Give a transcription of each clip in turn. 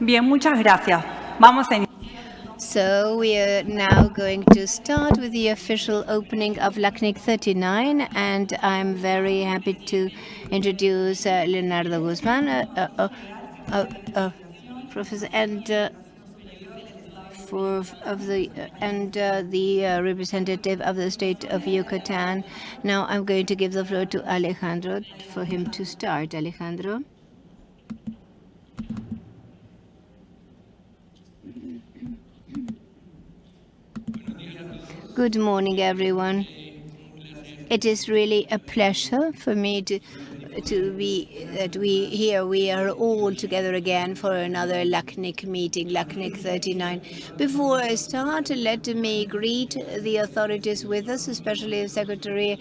Bien, muchas gracias. Vamos a So we are now going to start with the official opening of LACNIC 39, and I'm very happy to introduce uh, Leonardo Guzman, uh, uh, uh, uh professor, and uh, for of the and the representative of the state of Yucatan. Now I'm going to give the floor to Alejandro for him to start. Alejandro. Good morning, everyone. It is really a pleasure for me to to be that we here we are all together again for another LACNIC meeting, LACNIC 39. Before I start, let me greet the authorities with us, especially the Secretary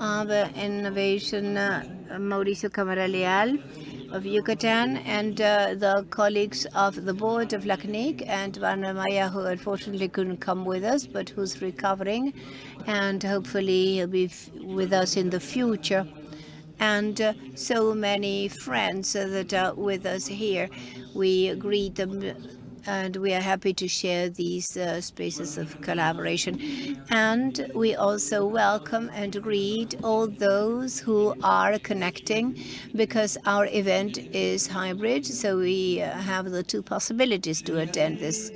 of Innovation, uh, Mauricio Cámara Leal of Yucatan and uh, the colleagues of the board of LACNIC and Wardner Maia, who unfortunately couldn't come with us, but who's recovering, and hopefully he'll be with us in the future. And uh, so many friends that are with us here. We greet them and we are happy to share these uh, spaces of collaboration. And we also welcome and greet all those who are connecting because our event is hybrid, so we uh, have the two possibilities to attend this.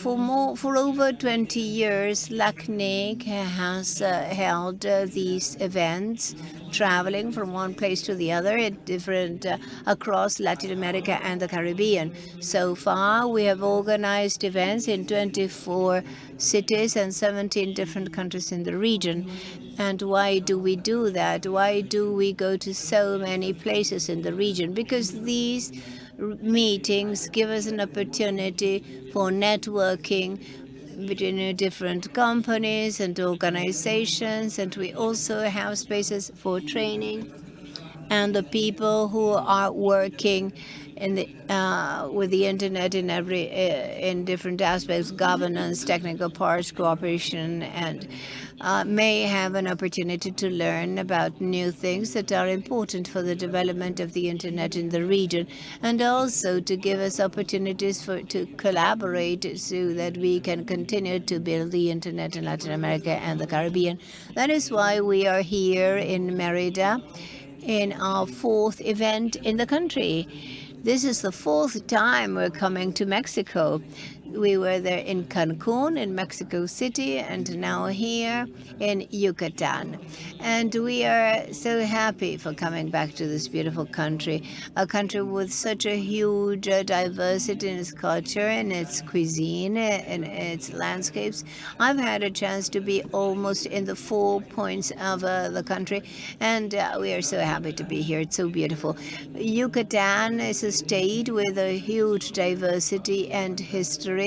For more, for over 20 years, LACNIC has uh, held uh, these events traveling from one place to the other at different uh, across Latin America and the Caribbean. So far, we have organized events in 24 cities and 17 different countries in the region. And why do we do that? Why do we go to so many places in the region? Because these meetings give us an opportunity for networking between different companies and organizations, and we also have spaces for training. And the people who are working in the, uh, with the internet in every uh, in different aspects, governance, technical parts, cooperation, and uh, may have an opportunity to learn about new things that are important for the development of the internet in the region, and also to give us opportunities for to collaborate so that we can continue to build the internet in Latin America and the Caribbean. That is why we are here in Merida in our fourth event in the country. This is the fourth time we're coming to Mexico. We were there in Cancun, in Mexico City, and now here in Yucatan. And we are so happy for coming back to this beautiful country, a country with such a huge uh, diversity in its culture and its cuisine and its landscapes. I've had a chance to be almost in the four points of uh, the country, and uh, we are so happy to be here. It's so beautiful. Yucatan is a state with a huge diversity and history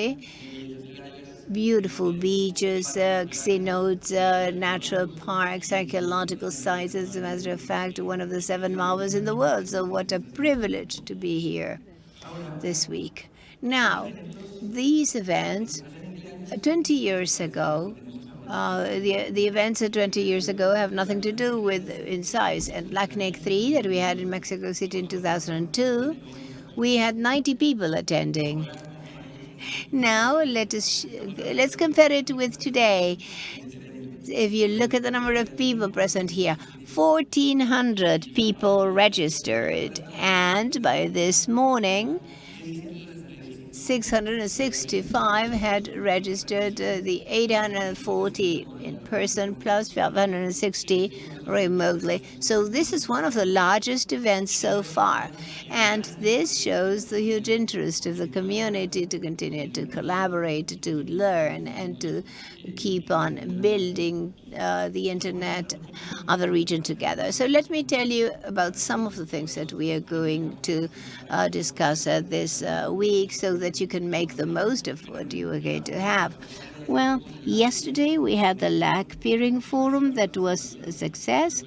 Beautiful beaches, uh, cenotes, uh, natural parks, archaeological sites. As a matter of fact, one of the seven marvels in the world. So what a privilege to be here this week. Now, these events, uh, 20 years ago, uh, the the events of 20 years ago have nothing to do with in size. And LACNIC 3 that we had in Mexico City in 2002, we had 90 people attending. Now let us let's compare it with today. If you look at the number of people present here, 1,400 people registered, and by this morning, 665 had registered uh, the 840 in person plus 560 remotely. So this is one of the largest events so far. And this shows the huge interest of the community to continue to collaborate, to learn, and to keep on building uh, the internet of the region together. So let me tell you about some of the things that we are going to uh, discuss uh, this week so that you can make the most of what you are going to have. Well, yesterday we had the LAC Peering Forum that was a success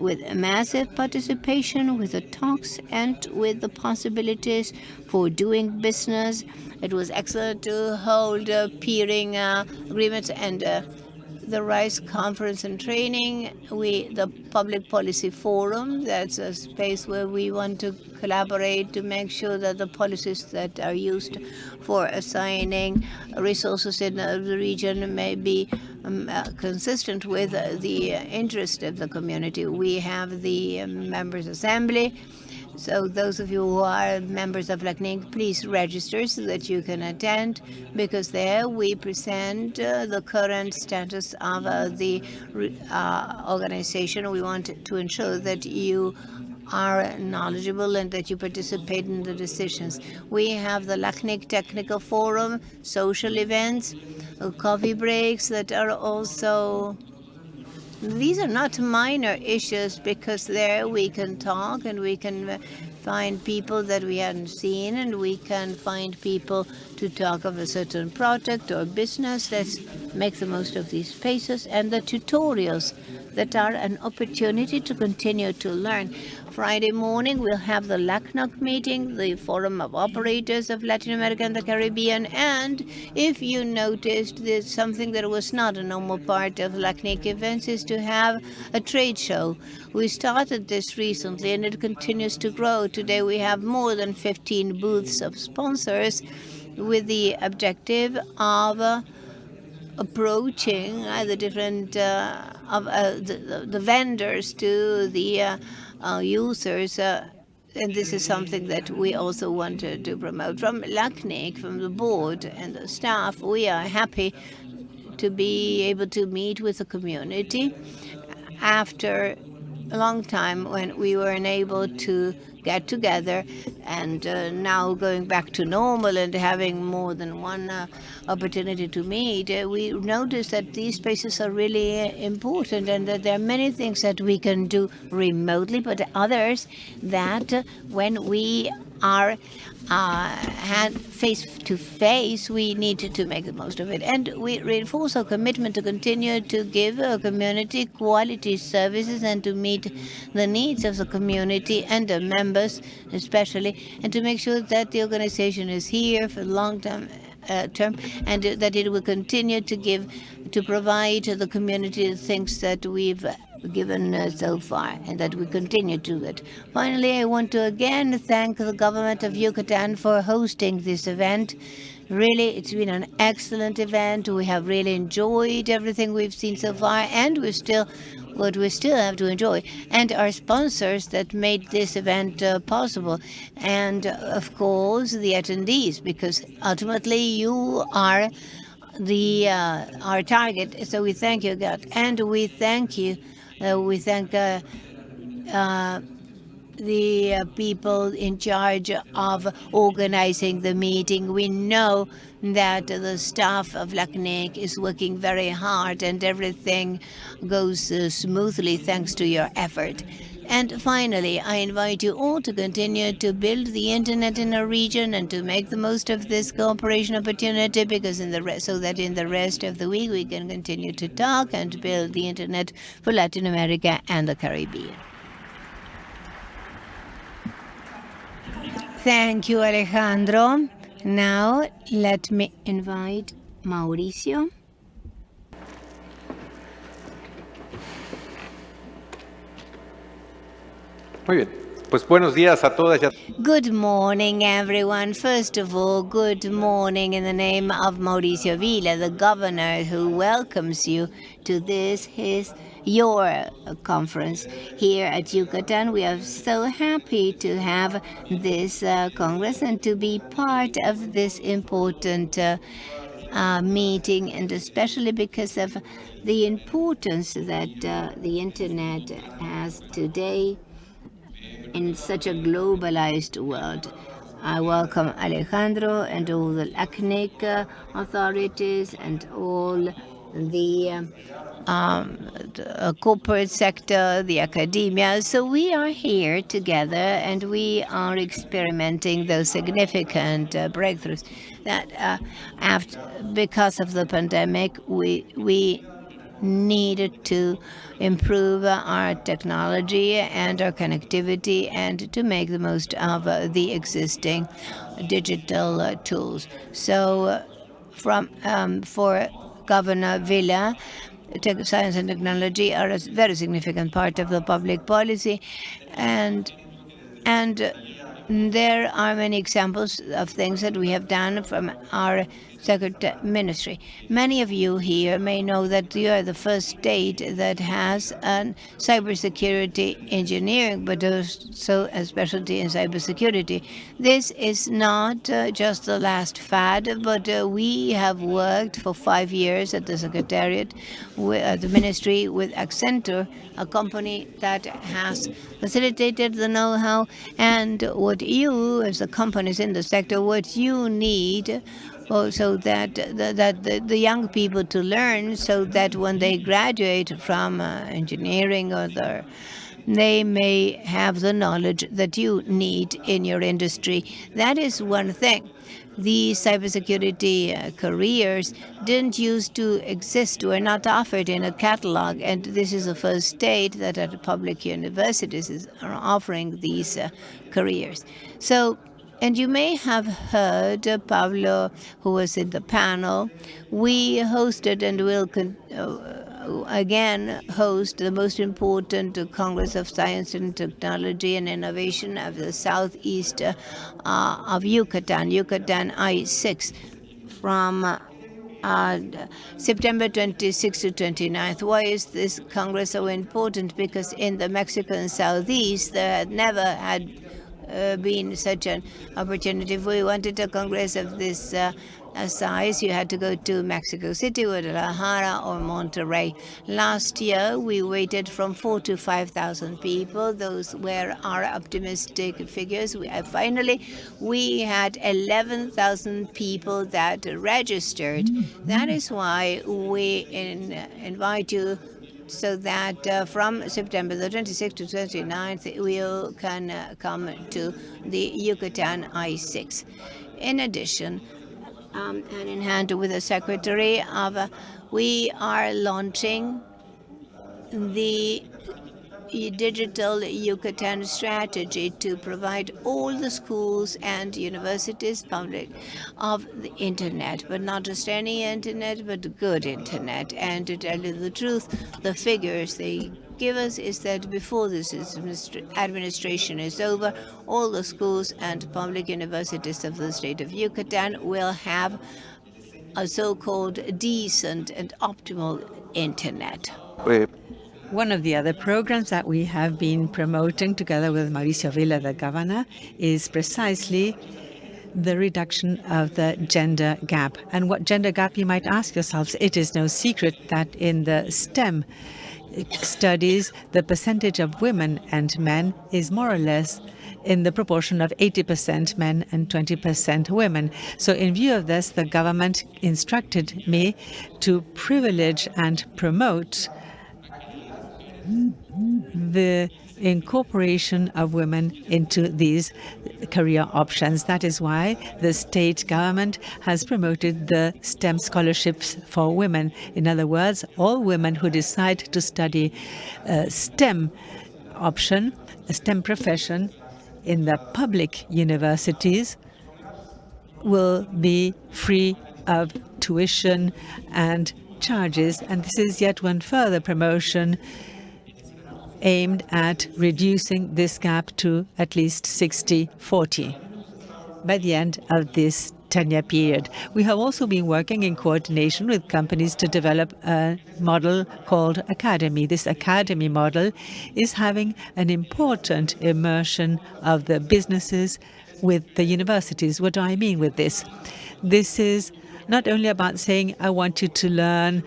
with massive participation with the talks and with the possibilities for doing business. It was excellent to hold uh, peering uh, agreements and uh, the RISE conference and training, we the public policy forum, that's a space where we want to collaborate to make sure that the policies that are used for assigning resources in the region may be um, uh, consistent with uh, the interest of the community. We have the um, members assembly, so those of you who are members of LACNIC, please register so that you can attend, because there we present uh, the current status of uh, the uh, organization. We want to ensure that you are knowledgeable and that you participate in the decisions. We have the LACNIC Technical Forum, social events, coffee breaks that are also these are not minor issues because there we can talk and we can uh, find people that we hadn't seen and we can find people to talk of a certain project or business. Let's make the most of these spaces and the tutorials that are an opportunity to continue to learn. Friday morning, we'll have the LACNOC meeting, the Forum of Operators of Latin America and the Caribbean. And if you noticed, there's something that was not a normal part of LACNIC events is to have a trade show. We started this recently and it continues to grow. Today we have more than 15 booths of sponsors with the objective of uh, approaching uh, the different uh, of uh, the, the, vendors to the uh, uh, users. and this is something that we also wanted to promote. From LACNIC, from the board and the staff, we are happy to be able to meet with the community after a long time when we were unable to get together and uh, now going back to normal and having more than one uh, opportunity to meet, uh, we notice that these spaces are really uh, important and that there are many things that we can do remotely, but others that uh, when we are uh, hand face to face, we need to, make the most of it. And we reinforce our commitment to continue to give our community quality services and to meet the needs of the community and the members especially, and to make sure that the organization is here for long term uh, term and that it will continue to give to provide to the community the things that we've given uh, so far and that we continue to it. Finally, I want to again thank the government of Yucatan for hosting this event. Really, it's been an excellent event. We have really enjoyed everything we've seen so far, and we still what we still have to enjoy, and our sponsors that made this event uh, possible, and uh, of course the attendees, because ultimately you are the uh, our target. So we thank you, God, and we thank you we thank uh, uh, the people in charge of organizing the meeting. We know that the staff of LACNIC is working very hard and everything goes uh, smoothly thanks to your effort. And finally, I invite you all to continue to build the internet in our region and to make the most of this cooperation opportunity because in the rest, so that in the rest of the week we can continue to talk and build the internet for Latin America and the Caribbean. Thank you, Alejandro. Now let me invite Mauricio. Muy bien. Pues buenos días a todas. Good morning, everyone. First of all, good morning in the name of Mauricio Vila, the governor who welcomes you to this, his, your conference here at Yucatan. We are so happy to have this uh, congress and to be part of this important uh, uh, meeting, and especially because of the importance that uh, the internet has today in such a globalized world. I welcome Alejandro and all the LACNIC uh, authorities and all the, um, the uh, corporate sector, the academia. So we are here together and we are experimenting those significant uh, breakthroughs that uh, after, because of the pandemic, we, we needed to improve our technology and our connectivity and to make the most of uh, the existing digital uh, tools. So uh, from um, for Governor Vila, science and technology are a very significant part of the public policy, and and there are many examples of things that we have done from our Secretary Ministry. Many of you here may know that you are the first state that has a cybersecurity engineering, but also a specialty in cybersecurity. This is not uh, just the last fad, but uh, we have worked for five years at the Secretariat, with, uh, the Ministry, with Accenture, a company that has facilitated the know-how and what you, as the companies in the sector, what you need so that the, that the, the, young people to learn so that when they graduate from uh, engineering or the they may have the knowledge that you need in your industry. That is one thing. The cybersecurity uh, careers didn't used to exist, were not offered in a catalog, and this is the first state that at public universities is, are offering these uh, careers. So and you may have heard Pablo, who was in the panel. We hosted and will uh, again host the most important Congress of Science and Technology and Innovation of the southeast uh, of Yucatan, Yucatan I-6, from uh, September 26 to 29th. Why is this Congress so important? Because in the Mexican southeast, there had never had uh, been such an opportunity. If we wanted a Congress of this uh, size, you had to go to Mexico City, Guadalajara, or Monterrey. Last year, we waited from four to 5,000 people. Those were our optimistic figures. We, uh, finally, we had 11,000 people that registered. That is why we in, uh, invite you so that uh, from September the 26th to 29th, we can uh, come to the Yucatan I-6. In addition, um, and in hand with the Secretary of, uh, we are launching the digital Yucatan strategy to provide all the schools and universities public of the internet, but not just any internet, but good internet. And to tell you the truth, the figures they give us is that before this administration is over, all the schools and public universities of the state of Yucatan will have a so-called decent and optimal internet. One of the other programs that we have been promoting together with Mauricio Vila, the governor, is precisely the reduction of the gender gap. And what gender gap, you might ask yourselves, it is no secret that in the STEM studies, the percentage of women and men is more or less in the proportion of 80% men and 20% women. So in view of this, the government instructed me to privilege and promote the incorporation of women into these career options. That is why the state government has promoted the STEM scholarships for women. In other words, all women who decide to study a STEM option, a STEM profession in the public universities will be free of tuition and charges. And this is yet one further promotion aimed at reducing this gap to at least 60-40 by the end of this 10-year period. We have also been working in coordination with companies to develop a model called Academy. This Academy model is having an important immersion of the businesses with the universities. What do I mean with this? This is not only about saying, I want you to learn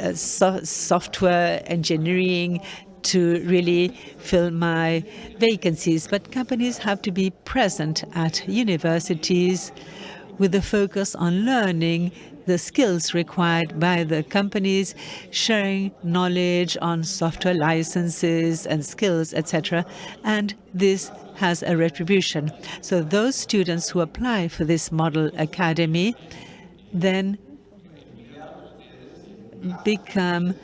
uh, so software engineering, to really fill my vacancies. But companies have to be present at universities with a focus on learning the skills required by the companies, sharing knowledge on software licenses and skills, etc. And this has a retribution. So those students who apply for this model academy then become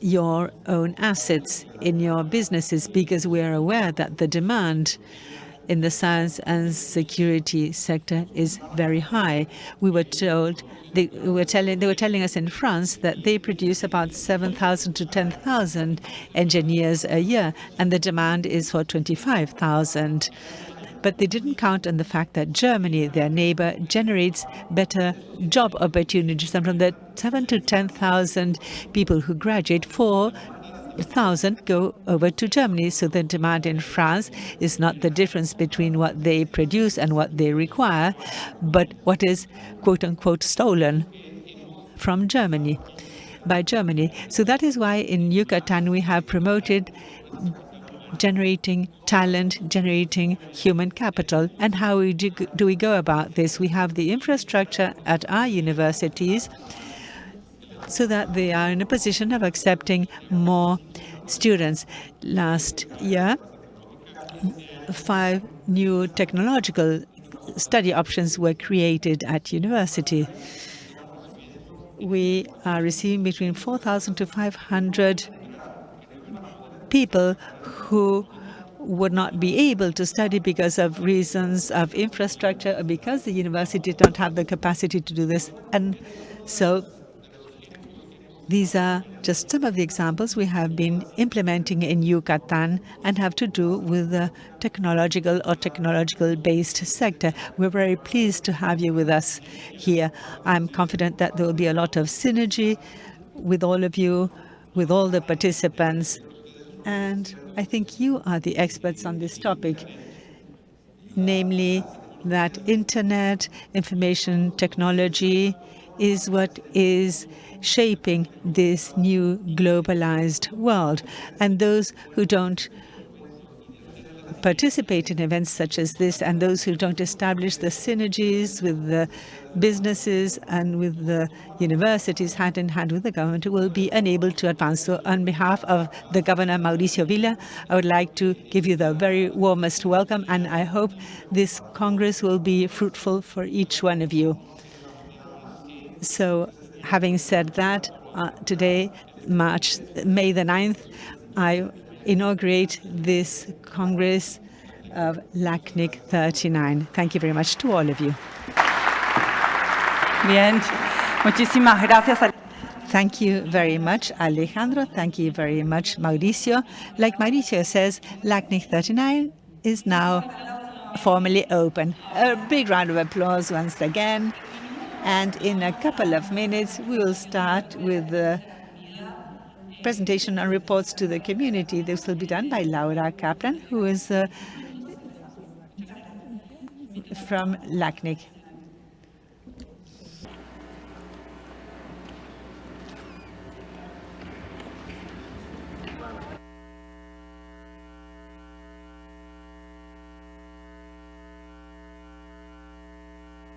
your own assets in your businesses because we are aware that the demand in the science and security sector is very high. We were told they were telling they were telling us in France that they produce about 7,000 to 10,000 engineers a year, and the demand is for 25,000. But they didn't count on the fact that Germany, their neighbor, generates better job opportunities. And from the 7 to 10,000 people who graduate, 4,000 go over to Germany. So the demand in France is not the difference between what they produce and what they require, but what is quote unquote stolen from Germany by Germany. So that is why in Yucatan we have promoted generating talent, generating human capital. And how we do, do we go about this? We have the infrastructure at our universities so that they are in a position of accepting more students. Last year, five new technological study options were created at university. We are receiving between 4,000 to 500 people who would not be able to study because of reasons of infrastructure or because the university did not have the capacity to do this. And so these are just some of the examples we have been implementing in Yucatan and have to do with the technological or technological-based sector. We're very pleased to have you with us here. I'm confident that there will be a lot of synergy with all of you, with all the participants, and I think you are the experts on this topic, namely that internet, information technology is what is shaping this new globalized world. And those who don't participate in events such as this and those who don't establish the synergies with the businesses and with the universities hand in hand with the government will be unable to advance. So on behalf of the Governor Mauricio Vila, I would like to give you the very warmest welcome and I hope this Congress will be fruitful for each one of you. So having said that, uh, today, March, May the 9th, I inaugurate this Congress of LACNIC 39. Thank you very much to all of you. Bien, muchísimas gracias. Thank you very much, Alejandro. Thank you very much, Mauricio. Like Mauricio says, LACNIC 39 is now formally open. A big round of applause once again. And in a couple of minutes, we will start with the presentation and reports to the community. This will be done by Laura Kaplan, who is uh, from LACNIC.